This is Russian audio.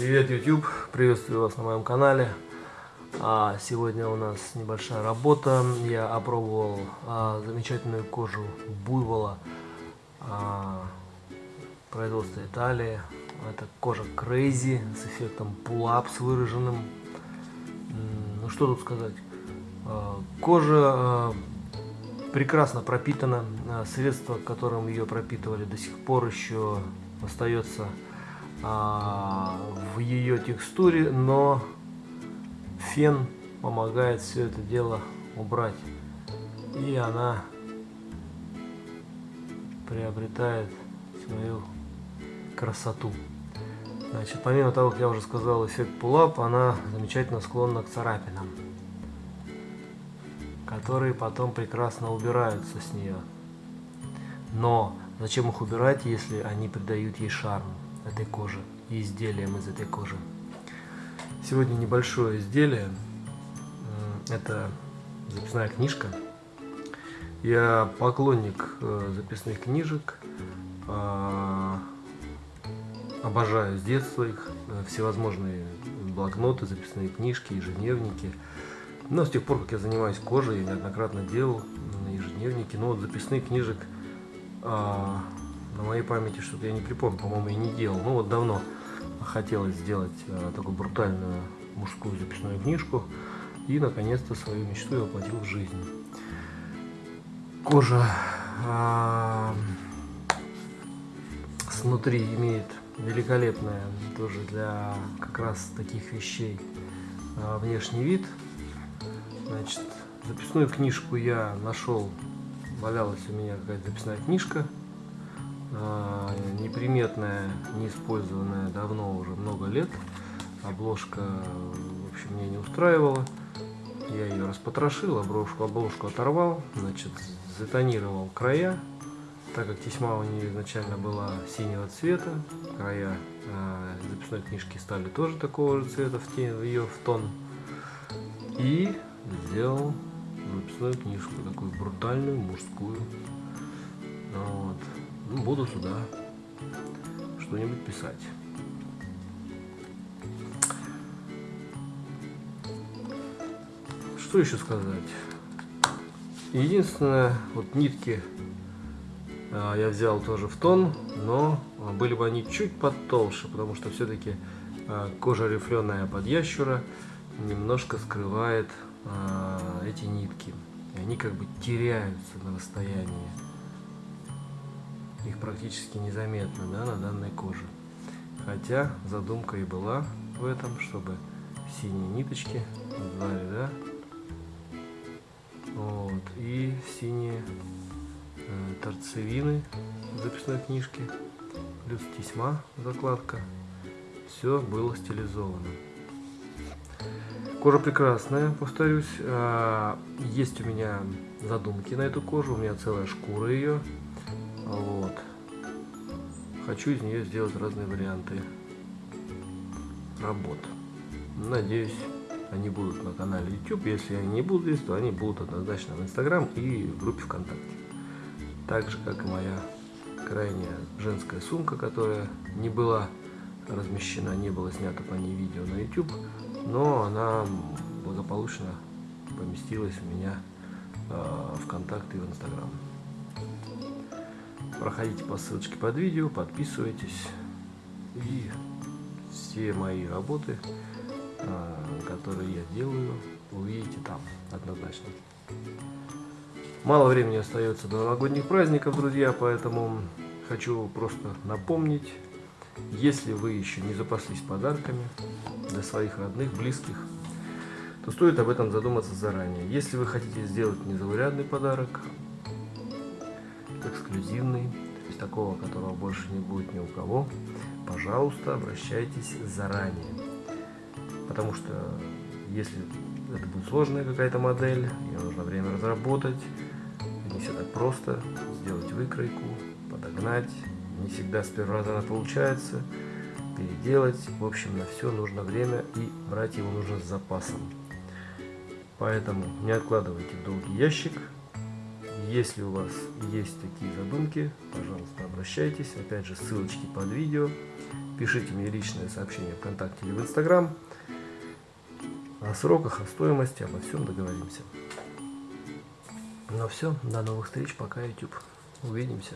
Привет, YouTube! Приветствую вас на моем канале. А, сегодня у нас небольшая работа. Я опробовал а, замечательную кожу буйвола а, производства Италии. Это кожа Crazy с эффектом pull-up с выраженным. Ну что тут сказать? Кожа прекрасно пропитана. А, средство, которым ее пропитывали, до сих пор еще остается в ее текстуре, но фен помогает все это дело убрать. И она приобретает свою красоту. Значит, помимо того, как я уже сказал, эффект пулап, она замечательно склонна к царапинам, которые потом прекрасно убираются с нее. Но зачем их убирать, если они придают ей шарм? Этой кожи и изделием из этой кожи. Сегодня небольшое изделие. Это записная книжка. Я поклонник э, записных книжек. А, обожаю с детства их. Э, всевозможные блокноты, записные книжки, ежедневники. Но с тех пор, как я занимаюсь кожей, я неоднократно делал ежедневники. Но вот записных книжек на моей памяти что-то я не припомню, по-моему, я не делал. Ну вот давно хотелось сделать э, такую брутальную мужскую записную книжку. И наконец-то свою мечту я воплотил в жизнь. Кожа э, снутри имеет великолепное тоже для как раз таких вещей э, внешний вид. Значит, записную книжку я нашел, валялась у меня какая-то записная книжка неприметная, не использованная давно уже много лет. Обложка, в общем, меня не устраивала. Я ее распотрошил, обложку, обложку оторвал, значит, затонировал края, так как тесьма у нее изначально была синего цвета, края э, записной книжки стали тоже такого же цвета в, тень, в ее в тон. И сделал записную книжку, такую брутальную, мужскую. Вот буду сюда что-нибудь писать. Что еще сказать? Единственное, вот нитки а, я взял тоже в тон, но были бы они чуть потолще, потому что все-таки а, кожа рифленая под ящура немножко скрывает а, эти нитки. И они как бы теряются на расстоянии их практически незаметно да, на данной коже. Хотя задумка и была в этом, чтобы синие ниточки звали, да, вот, и синие э, торцевины записной книжки, плюс тесьма, закладка, все было стилизовано. Кожа прекрасная, повторюсь. А, есть у меня задумки на эту кожу, у меня целая шкура ее. Вот. Хочу из нее сделать разные варианты работ. Надеюсь, они будут на канале YouTube. Если они не будут здесь, то они будут однозначно в Instagram и в группе ВКонтакте. Так же, как и моя крайняя женская сумка, которая не была размещена, не было снято по ней видео на YouTube, но она благополучно поместилась у меня э, в ВКонтакте и в Инстаграм. Проходите по ссылочке под видео, подписывайтесь. И все мои работы, а, которые я делаю, увидите там однозначно. Мало времени остается до новогодних праздников, друзья, поэтому хочу просто напомнить, если вы еще не запаслись подарками для своих родных, близких, то стоит об этом задуматься заранее. Если вы хотите сделать незаурядный подарок, эксклюзивный, то есть такого, которого больше не будет ни у кого, пожалуйста, обращайтесь заранее. Потому что если это будет сложная какая-то модель, ее нужно время разработать, не все так просто, сделать выкройку, подогнать, не всегда с первого раза она получается, переделать, в общем, на все нужно время и брать его нужно с запасом. Поэтому не откладывайте в долгий ящик, если у вас есть такие задумки, пожалуйста, обращайтесь. Опять же, ссылочки под видео. пишите мне личное сообщение ВКонтакте или в Инстаграм. О сроках, о стоимости, обо всем договоримся. Ну все, до новых встреч, пока YouTube. Увидимся.